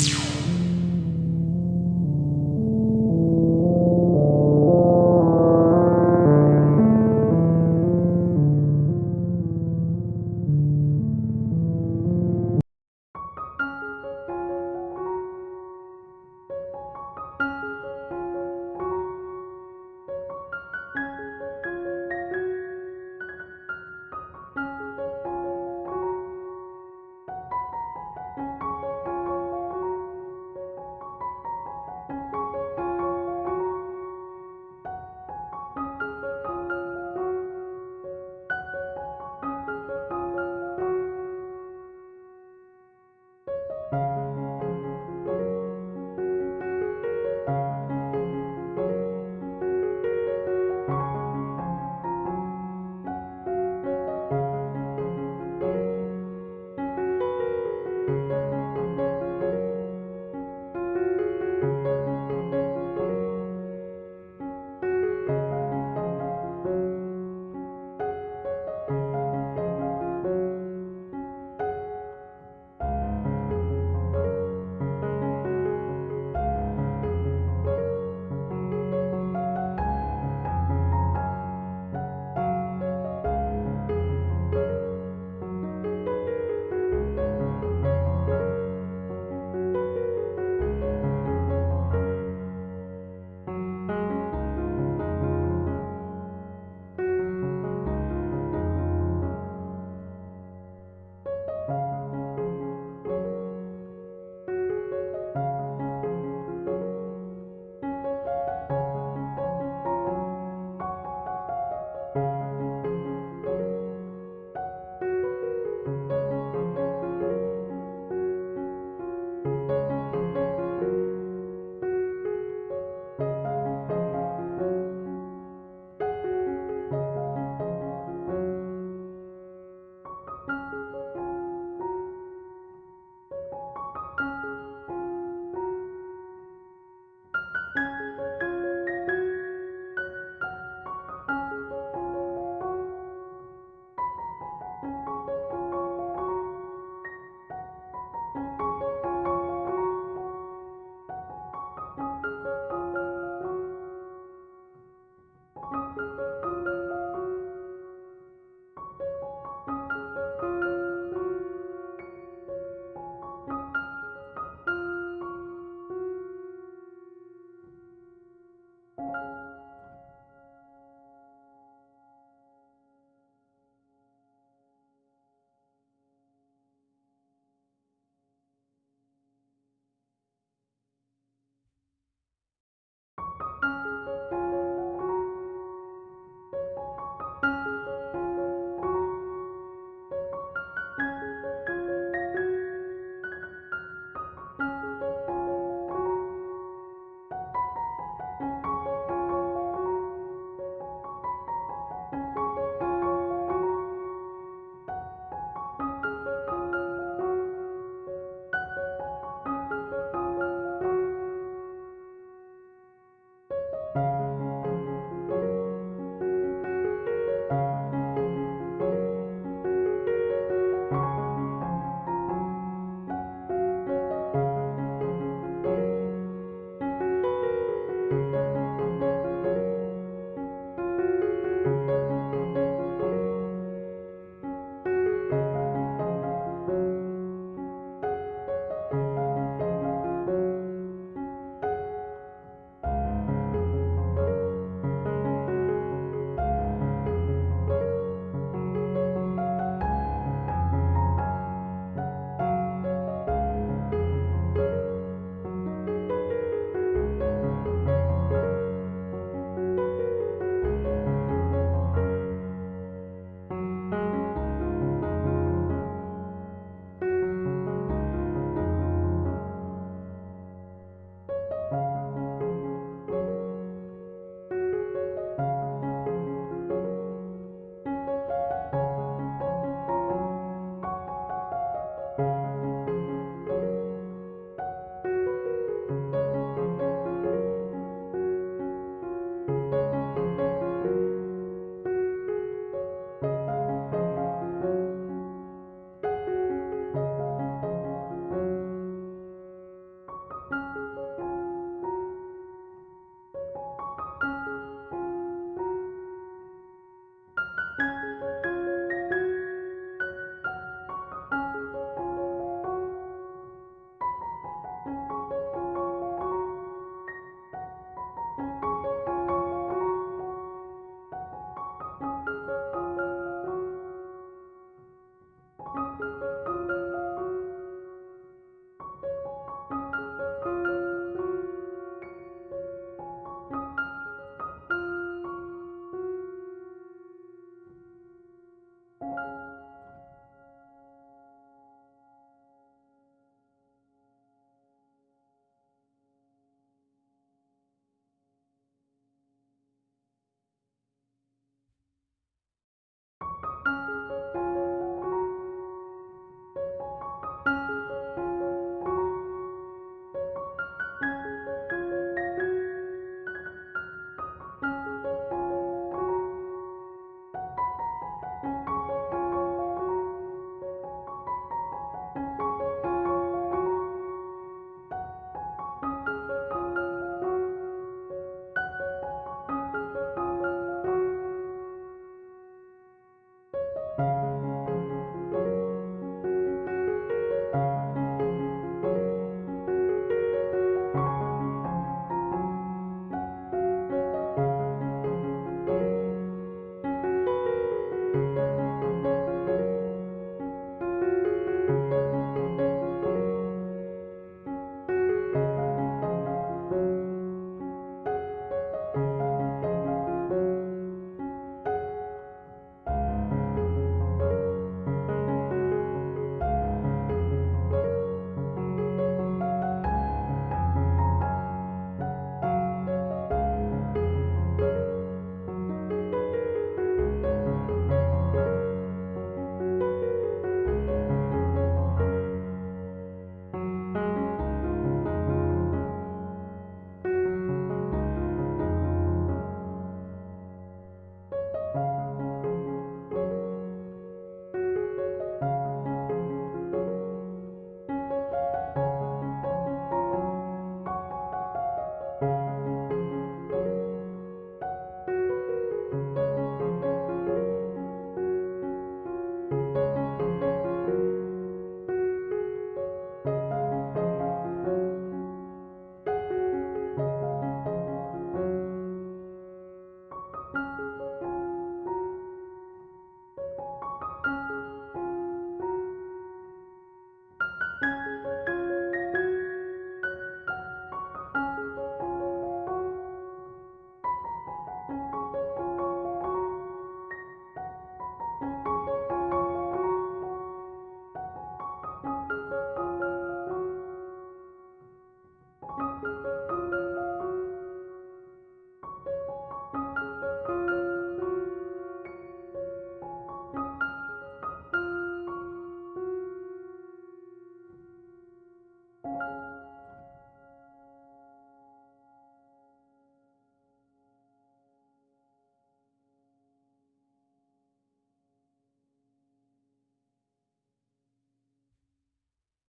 you.